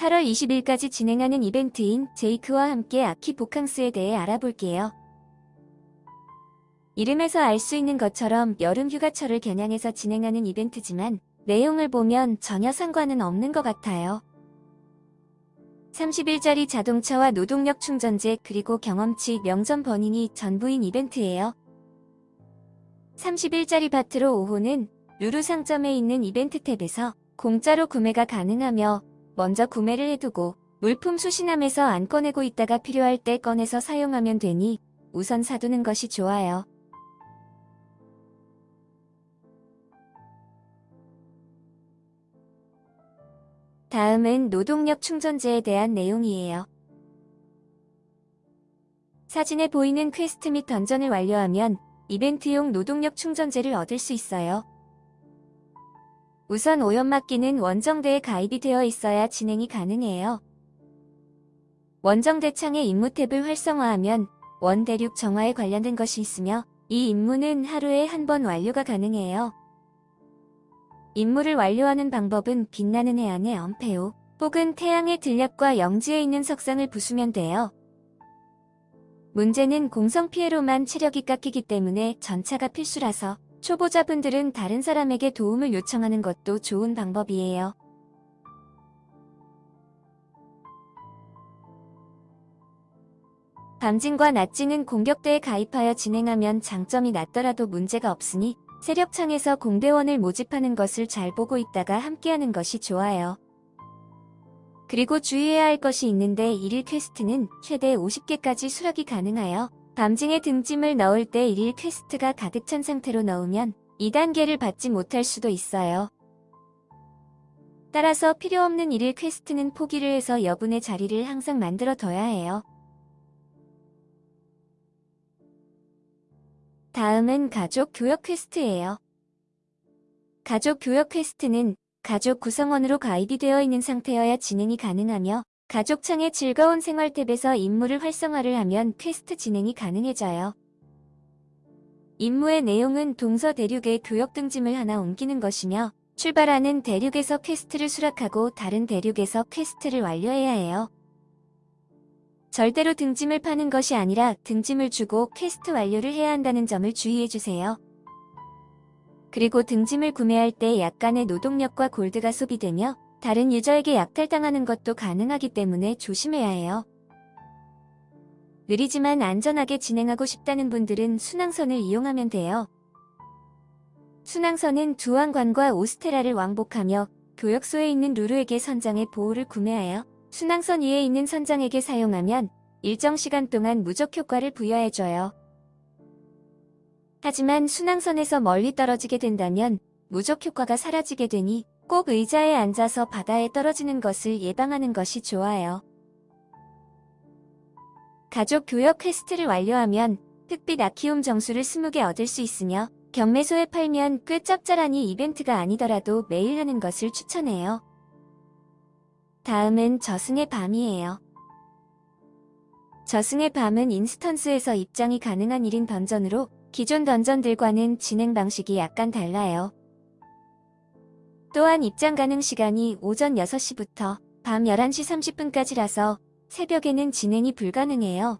8월 20일까지 진행하는 이벤트인 제이크와 함께 아키 보캉스에 대해 알아볼게요. 이름에서 알 수 있는 것처럼 여름 휴가철을 겨냥해서 진행하는 이벤트지만 내용을 보면 전혀 상관은 없는 것 같아요. 30일짜리 자동차와 노동력 충전제 그리고 경험치 명점 버닝이 전부인 이벤트예요. 30일짜리 바트로 5호는 루루 상점에 있는 이벤트 탭에서 공짜로 구매가 가능하며 먼저 구매를 해두고 물품 수신함에서 안 꺼내고 있다가 필요할 때 꺼내서 사용하면 되니 우선 사두는 것이 좋아요. 다음은 노동력 충전제에 대한 내용이에요. 사진에 보이는 퀘스트 및 던전을 완료하면 이벤트용 노동력 충전제를 얻을 수 있어요. 우선 오염막기는 원정대에 가입이 되어 있어야 진행이 가능해요. 원정대 창의 임무 탭을 활성화하면 원대륙 정화에 관련된 것이 있으며 이 임무는 하루에 한 번 완료가 가능해요. 임무를 완료하는 방법은 빛나는 해안의 엄폐호 혹은 태양의 들녘과 영지에 있는 석상을 부수면 돼요. 문제는 공성 피해로만 체력이 깎이기 때문에 전차가 필수라서 초보자분들은 다른 사람에게 도움을 요청하는 것도 좋은 방법이에요. 밤진과 낮진은 공격대에 가입하여 진행하면 장점이 낮더라도 문제가 없으니 세력창에서 공대원을 모집하는 것을 잘 보고 있다가 함께하는 것이 좋아요. 그리고 주의해야 할 것이 있는데 1일 quest는 최대 50개까지 수락이 가능하여 밤징에 등짐을 넣을 때 1일 quest가 가득 찬 상태로 넣으면 2단계를 받지 못할 수도 있어요. 따라서 필요없는 1일 quest는 포기를 해서 여분의 자리를 항상 만들어 둬야 해요. 다음은 가족 교역 quest예요. 가족 교역 quest는 가족 구성원으로 가입이 되어 있는 상태여야 진행이 가능하며 가족창의 즐거운 생활 탭에서 임무를 활성화를 하면 퀘스트 진행이 가능해져요. 임무의 내용은 동서 대륙의 교역 등짐을 하나 옮기는 것이며 출발하는 대륙에서 quest를 수락하고 다른 대륙에서 quest를 완료해야 해요. 절대로 등짐을 파는 것이 아니라 등짐을 주고 퀘스트 완료를 해야 한다는 점을 주의해주세요. 그리고 등짐을 구매할 때 약간의 노동력과 골드가 소비되며 다른 유저에게 약탈당하는 것도 가능하기 때문에 조심해야 해요. 느리지만 안전하게 진행하고 싶다는 분들은 순항선을 이용하면 돼요. 순항선은 두왕관과 오스테라를 왕복하며 교역소에 있는 루루에게 선장의 보호를 구매하여 순항선 위에 있는 선장에게 사용하면 일정 시간 동안 무적 효과를 부여해줘요. 하지만 순항선에서 멀리 떨어지게 된다면 무적 효과가 사라지게 되니 꼭 의자에 앉아서 바다에 떨어지는 것을 예방하는 것이 좋아요. 가족 교역 quest를 완료하면 흑빛 아키움 정수를 20개 얻을 수 있으며 경매소에 팔면 꽤 짭짤하니 이벤트가 아니더라도 매일 하는 것을 추천해요. 다음은 저승의 밤이에요. 저승의 밤은 인스턴스에서 입장이 가능한 1인 던전으로 기존 던전들과는 진행 방식이 약간 달라요. 또한 입장 가능 시간이 오전 6시부터 밤 11시 30분까지라서 새벽에는 진행이 불가능해요.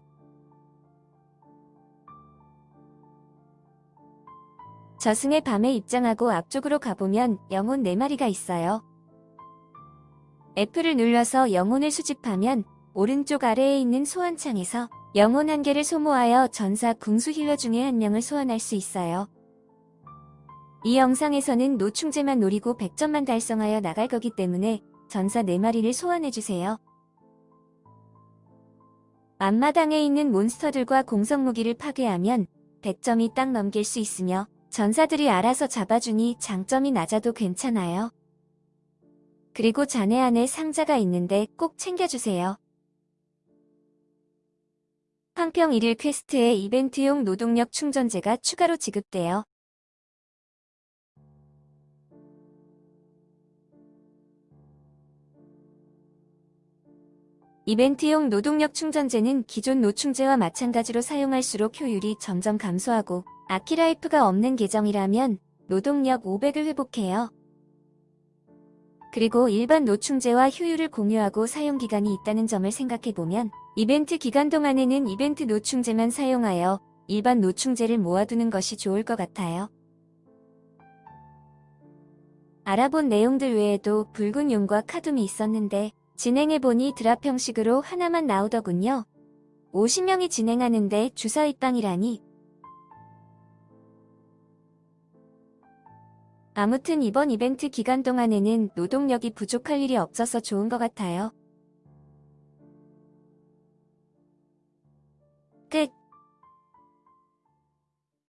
저승의 밤에 입장하고 앞쪽으로 가보면 영혼 4마리가 있어요. F를 눌러서 영혼을 수집하면 오른쪽 아래에 있는 소환창에서 영혼 한 개를 소모하여 전사 궁수 힐러 중에 한 명을 소환할 수 있어요. 이 영상에서는 노충제만 노리고 100점만 달성하여 나갈 거기 때문에 전사 4마리를 소환해주세요. 앞마당에 있는 몬스터들과 공성무기를 파괴하면 100점이 딱 넘길 수 있으며 전사들이 알아서 잡아주니 장점이 낮아도 괜찮아요. 그리고 잔해 안에 상자가 있는데 꼭 챙겨주세요. 황평 1일 quest에 이벤트용 노동력 충전제가 추가로 지급돼요. 이벤트용 노동력 충전제는 기존 노충제와 마찬가지로 사용할수록 효율이 점점 감소하고 아키라이프가 없는 계정이라면 노동력 500을 회복해요. 그리고 일반 노충제와 효율을 공유하고 사용기간이 있다는 점을 생각해보면 이벤트 기간 동안에는 이벤트 노충제만 사용하여 일반 노충제를 모아두는 것이 좋을 것 같아요. 알아본 내용들 외에도 붉은 용과 카둠이 있었는데 진행해보니 드랍 형식으로 하나만 나오더군요. 50명이 진행하는데 주사 입방이라니. 아무튼 이번 이벤트 기간 동안에는 노동력이 부족할 일이 없어서 좋은 것 같아요. 끝.